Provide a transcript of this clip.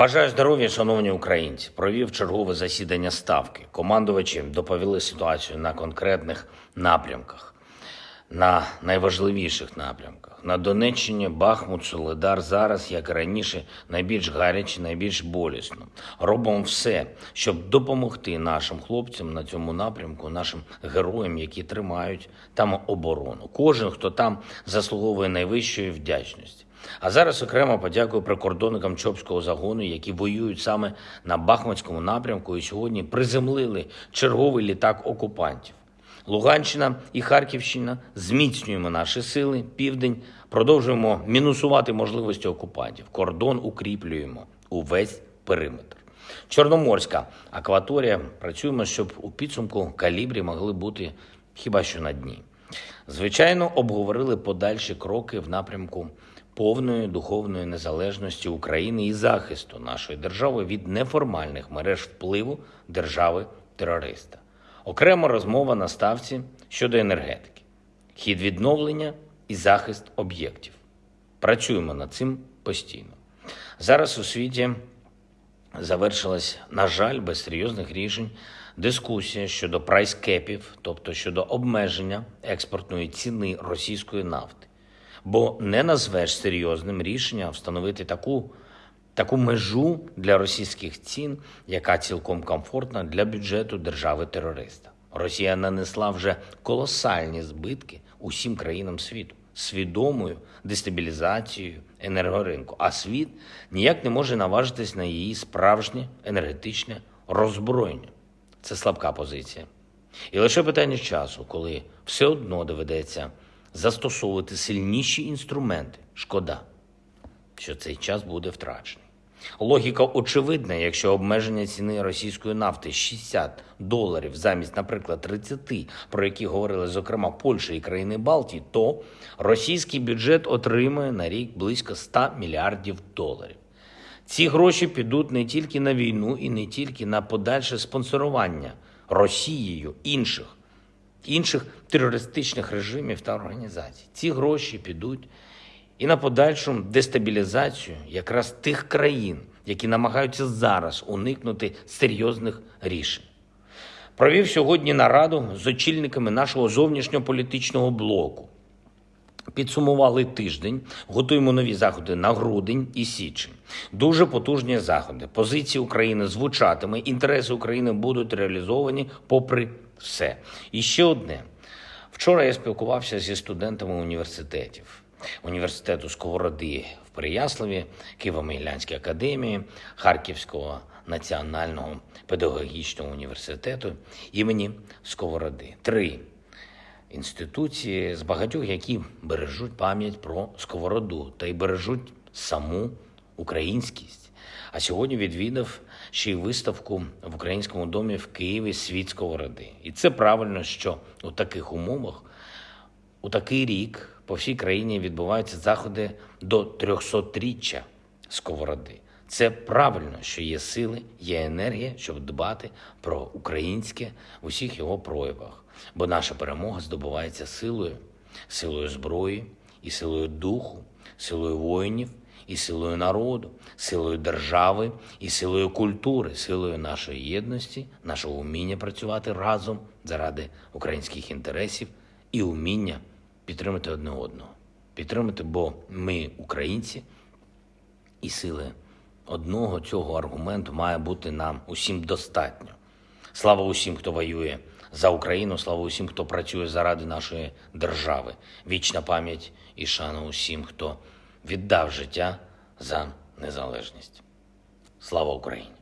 Бажаю здоров'я, шановні українці. Провів чергове засідання ставки. Командувачі доповіли ситуацію на конкретних напрямках, на найважливіших напрямках. На Донеччині Бахмут, Солидар зараз, як і раніше, найбільш гаряче, найбільш болісно. Робимо все, щоб допомогти нашим хлопцям на цьому напрямку, нашим героям, які тримають там оборону. Кожен, хто там заслуговує найвищої вдячності. А зараз окремо подякую прикордонникам Чопського загону, які воюють саме на Бахмутському напрямку і сьогодні приземлили черговий літак окупантів. Луганщина і Харківщина зміцнюємо наші сили. Південь продовжуємо мінусувати можливості окупантів. Кордон укріплюємо увесь периметр. Чорноморська акваторія. Працюємо, щоб у підсумку калібрі могли бути хіба що на дні. Звичайно, обговорили подальші кроки в напрямку повної духовної незалежності України і захисту нашої держави від неформальних мереж впливу держави-терориста. Окрема розмова на ставці щодо енергетики, хід відновлення і захист об'єктів. Працюємо над цим постійно. Зараз у світі завершилась, на жаль, без серйозних рішень дискусія щодо прайскепів, тобто щодо обмеження експортної ціни російської нафти. Бо не назвеш серйозним рішенням встановити таку, таку межу для російських цін, яка цілком комфортна для бюджету держави-терориста. Росія нанесла вже колосальні збитки усім країнам світу свідомою дестабілізацією енергоринку, а світ ніяк не може наважитись на її справжнє енергетичне роззброєння. Це слабка позиція. І лише питання часу, коли все одно доведеться застосовувати сильніші інструменти. Шкода, що цей час буде втрачений. Логіка очевидна, якщо обмеження ціни російської нафти 60 доларів замість, наприклад, 30, про які говорили зокрема Польща і країни Балтії, то російський бюджет отримує на рік близько 100 мільярдів доларів. Ці гроші підуть не тільки на війну і не тільки на подальше спонсорування Росією інших інших терористичних режимів та організацій. Ці гроші підуть і на подальшу дестабілізацію якраз тих країн, які намагаються зараз уникнути серйозних рішень. Провів сьогодні нараду з очільниками нашого зовнішньополітичного блоку. Підсумували тиждень, готуємо нові заходи на грудень і січень. Дуже потужні заходи. Позиції України звучатиме, інтереси України будуть реалізовані попри все. І ще одне. Вчора я спілкувався зі студентами університетів. Університету Сковороди в Переяславі, Києво-Могилянської академії, Харківського національного педагогічного університету імені Сковороди. Три інституції з багатьох, які бережуть пам'ять про сковороду та й бережуть саму українськість. А сьогодні відвідав ще й виставку в українському домі в Києві світ сковороди. І це правильно, що у таких умовах, у такий рік по всій країні відбуваються заходи до 300-річчя сковороди. Це правильно, що є сили, є енергія, щоб дбати про українське в усіх його проявах. Бо наша перемога здобувається силою, силою зброї і силою духу, силою воїнів і силою народу, силою держави і силою культури, силою нашої єдності, нашого уміння працювати разом заради українських інтересів і уміння підтримати одне одного. Підтримати, бо ми українці і сили одного цього аргументу має бути нам усім достатньо. Слава усім, хто воює за Україну, слава усім, хто працює заради нашої держави. Вічна пам'ять і шана усім, хто віддав життя за незалежність. Слава Україні!